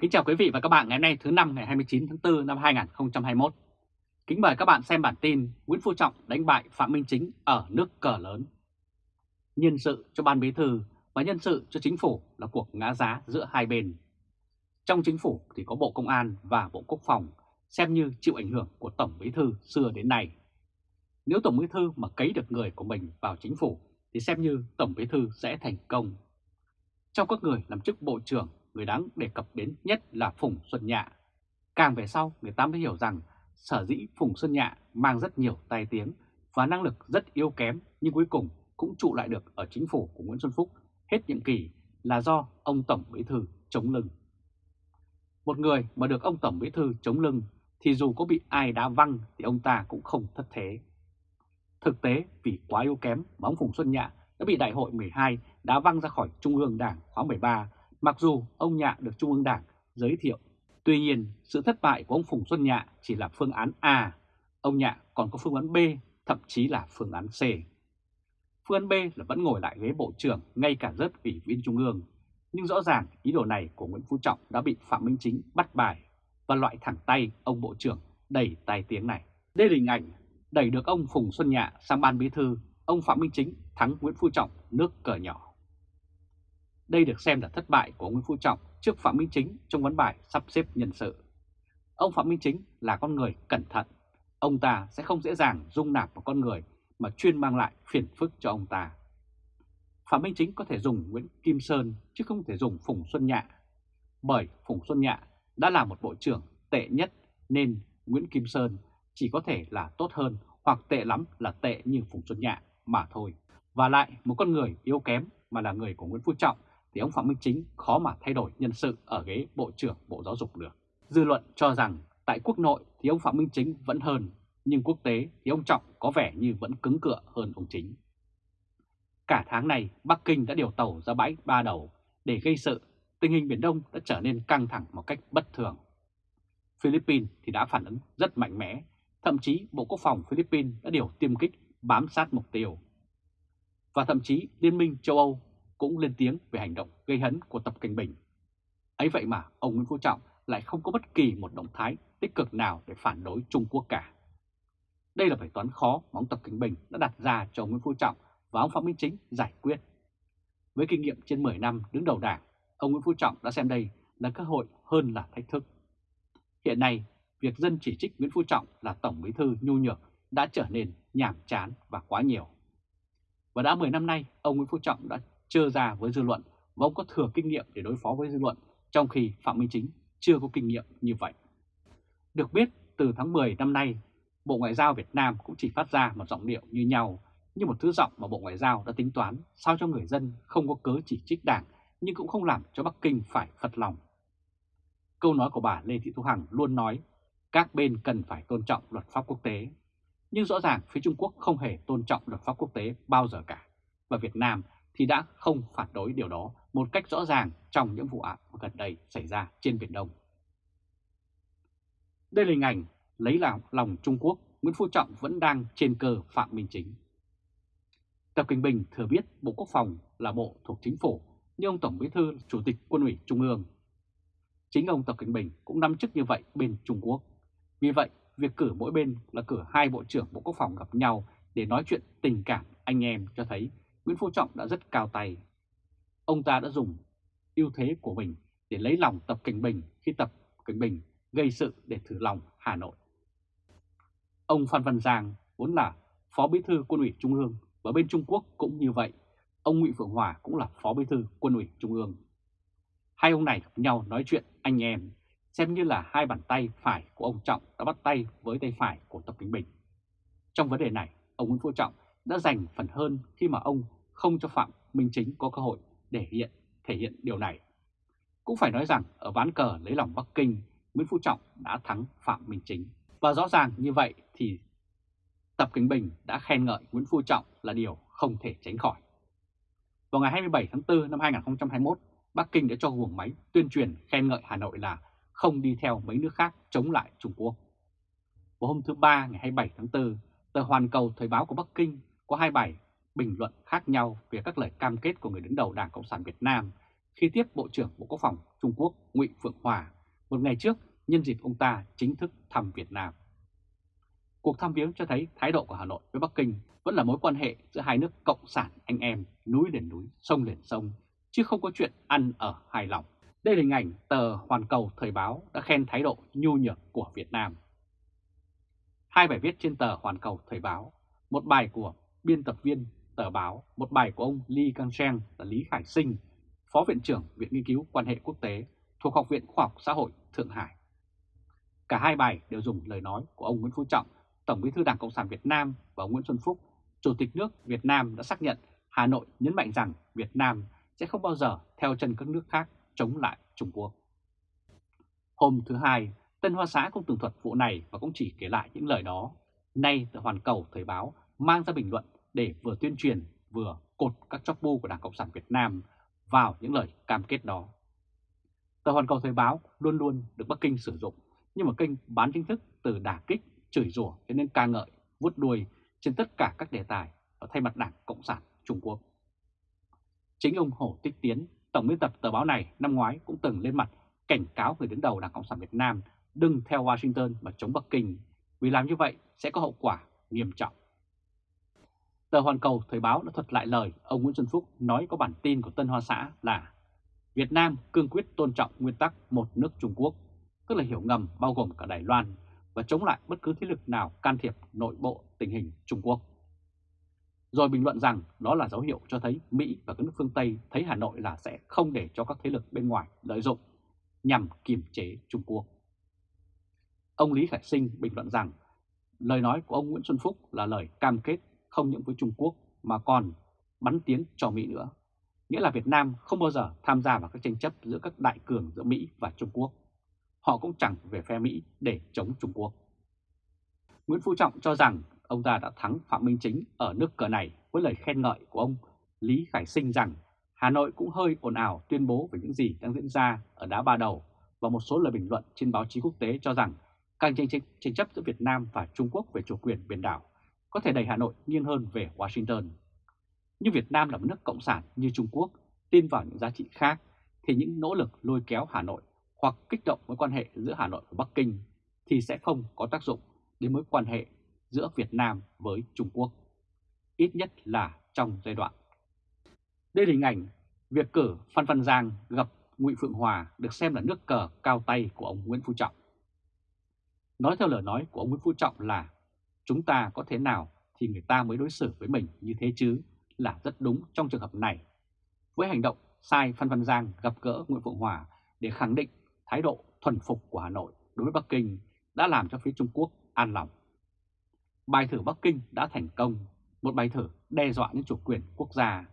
Kính chào quý vị và các bạn ngày hôm nay, thứ năm ngày 29 tháng 4 năm 2021. Kính mời các bạn xem bản tin Nguyễn Phú Trọng đánh bại Phạm Minh Chính ở nước cờ lớn. Nhân sự cho ban bí thư và nhân sự cho chính phủ là cuộc ngã giá giữa hai bên. Trong chính phủ thì có Bộ Công an và Bộ Quốc phòng, xem như chịu ảnh hưởng của Tổng bí thư xưa đến nay. Nếu Tổng bí thư mà cấy được người của mình vào chính phủ thì xem như Tổng bí thư sẽ thành công. Trong các người làm chức Bộ trưởng người đáng đề cập đến nhất là Phùng Xuân Nhạ. Càng về sau, người ta mới hiểu rằng sở dĩ Phùng Xuân Nhạ mang rất nhiều tai tiếng và năng lực rất yếu kém nhưng cuối cùng cũng trụ lại được ở chính phủ của Nguyễn Xuân Phúc hết nhiệm kỳ là do ông Tổng Bí Thư chống lưng. Một người mà được ông Tổng Bí Thư chống lưng thì dù có bị ai đá văng thì ông ta cũng không thất thế. Thực tế vì quá yếu kém mà ông Phùng Xuân Nhạ đã bị Đại hội 12 đá văng ra khỏi Trung ương Đảng khóa 13 Mặc dù ông Nhạ được Trung ương Đảng giới thiệu, tuy nhiên sự thất bại của ông Phùng Xuân Nhạ chỉ là phương án A, ông Nhạ còn có phương án B, thậm chí là phương án C. Phương án B là vẫn ngồi lại ghế Bộ trưởng ngay cả rớt ủy viên Trung ương, nhưng rõ ràng ý đồ này của Nguyễn Phú Trọng đã bị Phạm Minh Chính bắt bài và loại thẳng tay ông Bộ trưởng đẩy tai tiếng này. Đây là hình ảnh đẩy được ông Phùng Xuân Nhạ sang ban bí thư, ông Phạm Minh Chính thắng Nguyễn Phú Trọng nước cờ nhỏ. Đây được xem là thất bại của Nguyễn Phú Trọng trước Phạm Minh Chính trong vấn bài sắp xếp nhân sự. Ông Phạm Minh Chính là con người cẩn thận. Ông ta sẽ không dễ dàng dung nạp một con người mà chuyên mang lại phiền phức cho ông ta. Phạm Minh Chính có thể dùng Nguyễn Kim Sơn chứ không thể dùng Phùng Xuân Nhạ. Bởi Phùng Xuân Nhạ đã là một bộ trưởng tệ nhất nên Nguyễn Kim Sơn chỉ có thể là tốt hơn hoặc tệ lắm là tệ như Phùng Xuân Nhạ mà thôi. Và lại một con người yếu kém mà là người của Nguyễn Phú Trọng thì ông Phạm Minh Chính khó mà thay đổi nhân sự ở ghế Bộ trưởng Bộ Giáo dục được. Dư luận cho rằng tại quốc nội thì ông Phạm Minh Chính vẫn hơn, nhưng quốc tế thì ông Trọng có vẻ như vẫn cứng cựa hơn ông Chính. Cả tháng này, Bắc Kinh đã điều tàu ra bãi ba đầu để gây sự, tình hình Biển Đông đã trở nên căng thẳng một cách bất thường. Philippines thì đã phản ứng rất mạnh mẽ, thậm chí Bộ Quốc phòng Philippines đã điều tiêm kích bám sát mục tiêu. Và thậm chí Liên minh châu Âu cũng lên tiếng về hành động gây hấn của Tập Cảnh Bình. Ấy vậy mà ông Nguyễn Phú Trọng lại không có bất kỳ một động thái tích cực nào để phản đối Trung Quốc cả. Đây là bài toán khó mà ông Tập Cảnh Bình đã đặt ra cho ông Nguyễn Phú Trọng và ông Phạm Minh Chính giải quyết. Với kinh nghiệm trên 10 năm đứng đầu đảng, ông Nguyễn Phú Trọng đã xem đây là cơ hội hơn là thách thức. Hiện nay, việc dân chỉ trích Nguyễn Phú Trọng là Tổng Bí thư nhu nhược đã trở nên nhảm chán và quá nhiều. Và đã 10 năm nay, ông Nguyễn Phú Trọng đã chưa ra với dư luận và ông có thừa kinh nghiệm để đối phó với dư luận, trong khi Phạm Minh Chính chưa có kinh nghiệm như vậy. Được biết, từ tháng 10 năm nay, Bộ Ngoại giao Việt Nam cũng chỉ phát ra một giọng điệu như nhau, như một thứ giọng mà Bộ Ngoại giao đã tính toán sao cho người dân không có cớ chỉ trích đảng, nhưng cũng không làm cho Bắc Kinh phải phật lòng. Câu nói của bà Lê Thị Thu Hằng luôn nói, các bên cần phải tôn trọng luật pháp quốc tế. Nhưng rõ ràng phía Trung Quốc không hề tôn trọng luật pháp quốc tế bao giờ cả. Và Việt Nam thì đã không phản đối điều đó một cách rõ ràng trong những vụ án gần đây xảy ra trên Biển Đông. Đây là hình ảnh lấy làm lòng Trung Quốc, Nguyễn Phú Trọng vẫn đang trên cờ Phạm Minh Chính. Tập Kinh Bình thừa biết Bộ Quốc phòng là bộ thuộc chính phủ, nhưng ông Tổng Bí thư Chủ tịch Quân ủy Trung ương. Chính ông Tập Kinh Bình cũng nắm chức như vậy bên Trung Quốc. Vì vậy, việc cử mỗi bên là cử hai Bộ trưởng Bộ Quốc phòng gặp nhau để nói chuyện tình cảm anh em cho thấy Nguyễn Phú Trọng đã rất cao tay. Ông ta đã dùng ưu thế của mình để lấy lòng Tập Cảnh Bình khi Tập Cảnh Bình gây sự để thử lòng Hà Nội. Ông Phan Văn Giang vốn là Phó Bí thư Quân ủy Trung ương và bên Trung Quốc cũng như vậy. Ông Nguyễn Phượng Hòa cũng là Phó Bí thư Quân ủy Trung ương. Hai ông này gặp nhau nói chuyện anh em, xem như là hai bàn tay phải của ông Trọng đã bắt tay với tay phải của Tập Cảnh Bình. Trong vấn đề này, ông Nguyễn Phú Trọng đã giành phần hơn khi mà ông không cho Phạm Minh Chính có cơ hội để hiện thể hiện điều này. Cũng phải nói rằng ở ván cờ lấy lòng Bắc Kinh, Nguyễn Phú Trọng đã thắng Phạm Minh Chính. Và rõ ràng như vậy thì Tập Kinh Bình đã khen ngợi Nguyễn Phú Trọng là điều không thể tránh khỏi. Vào ngày 27 tháng 4 năm 2021, Bắc Kinh đã cho guồng máy tuyên truyền khen ngợi Hà Nội là không đi theo mấy nước khác chống lại Trung Quốc. Vào hôm thứ Ba ngày 27 tháng 4, tờ Hoàn Cầu Thời báo của Bắc Kinh có hai bài bình luận khác nhau về các lời cam kết của người đứng đầu Đảng Cộng sản Việt Nam khi tiếp Bộ trưởng Bộ Quốc phòng Trung Quốc Ngụy Phượng Hòa một ngày trước nhân dịp ông ta chính thức thăm Việt Nam. Cuộc thăm viếng cho thấy thái độ của Hà Nội với Bắc Kinh vẫn là mối quan hệ giữa hai nước cộng sản anh em, núi liền núi, sông liền sông, chứ không có chuyện ăn ở hài lòng. Đây là hình ảnh tờ Hoàn Cầu Thời báo đã khen thái độ nhu nhược của Việt Nam. Hai bài viết trên tờ Hoàn Cầu Thời báo, một bài của biên tập viên tờ báo, một bài của ông Lee Kang Sheng là Lý Khải Sinh, Phó Viện trưởng Viện Nghiên cứu Quan hệ Quốc tế thuộc Học viện Khoa học Xã hội Thượng Hải. Cả hai bài đều dùng lời nói của ông Nguyễn Phú Trọng, Tổng bí thư Đảng Cộng sản Việt Nam và ông Nguyễn Xuân Phúc, Chủ tịch nước Việt Nam đã xác nhận Hà Nội nhấn mạnh rằng Việt Nam sẽ không bao giờ theo chân các nước khác chống lại Trung Quốc. Hôm thứ Hai, Tân Hoa Xã cũng tường thuật vụ này và cũng chỉ kể lại những lời đó. Nay, tờ Hoàn Cầu Thời báo mang ra bình luận để vừa tuyên truyền vừa cột các chóc bu của Đảng Cộng sản Việt Nam vào những lời cam kết đó. Tờ Hoàn Cầu Thời báo luôn luôn được Bắc Kinh sử dụng như một kênh bán chính thức từ đả kích, chửi rủa cho nên ca ngợi, vút đuôi trên tất cả các đề tài ở thay mặt Đảng Cộng sản Trung Quốc. Chính ông Hồ Tích Tiến, tổng biên tập tờ báo này năm ngoái cũng từng lên mặt cảnh cáo người đứng đầu Đảng Cộng sản Việt Nam đừng theo Washington mà chống Bắc Kinh, vì làm như vậy sẽ có hậu quả nghiêm trọng. Tờ Hoàn Cầu Thời báo đã thuật lại lời ông Nguyễn Xuân Phúc nói có bản tin của Tân Hoa Xã là Việt Nam cương quyết tôn trọng nguyên tắc một nước Trung Quốc, tức là hiểu ngầm bao gồm cả Đài Loan và chống lại bất cứ thế lực nào can thiệp nội bộ tình hình Trung Quốc. Rồi bình luận rằng đó là dấu hiệu cho thấy Mỹ và các nước phương Tây thấy Hà Nội là sẽ không để cho các thế lực bên ngoài lợi dụng nhằm kiềm chế Trung Quốc. Ông Lý Khải Sinh bình luận rằng lời nói của ông Nguyễn Xuân Phúc là lời cam kết không những với Trung Quốc mà còn bắn tiếng cho Mỹ nữa. Nghĩa là Việt Nam không bao giờ tham gia vào các tranh chấp giữa các đại cường giữa Mỹ và Trung Quốc. Họ cũng chẳng về phe Mỹ để chống Trung Quốc. Nguyễn Phú Trọng cho rằng ông ta đã thắng Phạm Minh Chính ở nước cờ này với lời khen ngợi của ông Lý Khải Sinh rằng Hà Nội cũng hơi ồn ào tuyên bố về những gì đang diễn ra ở đá ba đầu và một số lời bình luận trên báo chí quốc tế cho rằng càng tranh, tranh, tranh chấp giữa Việt Nam và Trung Quốc về chủ quyền biển đảo có thể đẩy Hà Nội nghiêng hơn về Washington. Nhưng Việt Nam là một nước cộng sản như Trung Quốc tin vào những giá trị khác thì những nỗ lực lôi kéo Hà Nội hoặc kích động mối quan hệ giữa Hà Nội và Bắc Kinh thì sẽ không có tác dụng đến mối quan hệ giữa Việt Nam với Trung Quốc, ít nhất là trong giai đoạn. Đây là hình ảnh việc cử Phan Văn Giang gặp Ngụy Phượng Hòa được xem là nước cờ cao tay của ông Nguyễn Phú Trọng. Nói theo lời nói của ông Nguyễn Phú Trọng là chúng ta có thế nào thì người ta mới đối xử với mình như thế chứ là rất đúng trong trường hợp này. Với hành động sai Phan Văn Giang gặp gỡ Nguyễn Phượng Hòa để khẳng định thái độ thuần phục của Hà Nội đối với Bắc Kinh đã làm cho phía Trung Quốc an lòng. Bài thử Bắc Kinh đã thành công, một bài thử đe dọa đến chủ quyền quốc gia.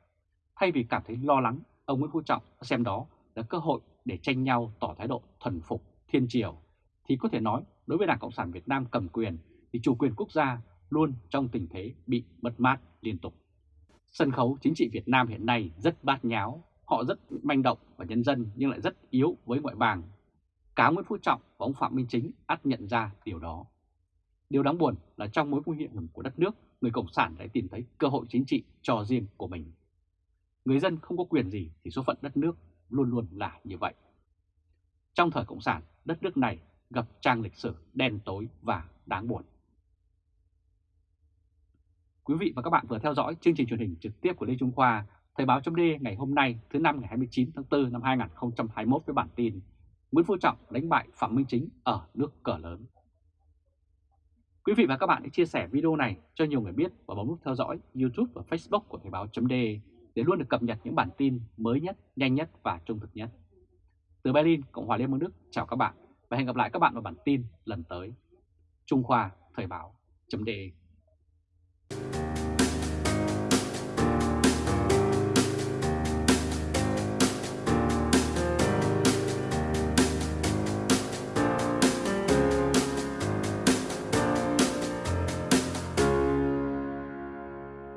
Thay vì cảm thấy lo lắng, ông Nguyễn Phú Trọng xem đó là cơ hội để tranh nhau tỏ thái độ thuần phục thiên triều, thì có thể nói đối với Đảng Cộng sản Việt Nam cầm quyền thì chủ quyền quốc gia luôn trong tình thế bị mất mát liên tục. Sân khấu chính trị Việt Nam hiện nay rất bát nháo, họ rất manh động và nhân dân nhưng lại rất yếu với ngoại bang. Cá Nguyễn Phú Trọng và ông Phạm Minh Chính ắt nhận ra điều đó. Điều đáng buồn là trong mối nguy hiểm của đất nước, người Cộng sản đã tìm thấy cơ hội chính trị cho riêng của mình. Người dân không có quyền gì thì số phận đất nước luôn luôn là như vậy. Trong thời Cộng sản, đất nước này gặp trang lịch sử đen tối và đáng buồn. Quý vị và các bạn vừa theo dõi chương trình truyền hình trực tiếp của Lê Trung Khoa, Thời báo chấm ngày hôm nay thứ năm ngày 29 tháng 4 năm 2021 với bản tin Nguyễn Phú Trọng đánh bại Phạm Minh Chính ở nước cờ lớn. Quý vị và các bạn hãy chia sẻ video này cho nhiều người biết và bấm nút theo dõi YouTube và Facebook của Thời báo chấm để luôn được cập nhật những bản tin mới nhất, nhanh nhất và trung thực nhất. Từ Berlin, Cộng hòa Liên bang Đức, chào các bạn và hẹn gặp lại các bạn vào bản tin lần tới. Trung Khoa Thời báo chấm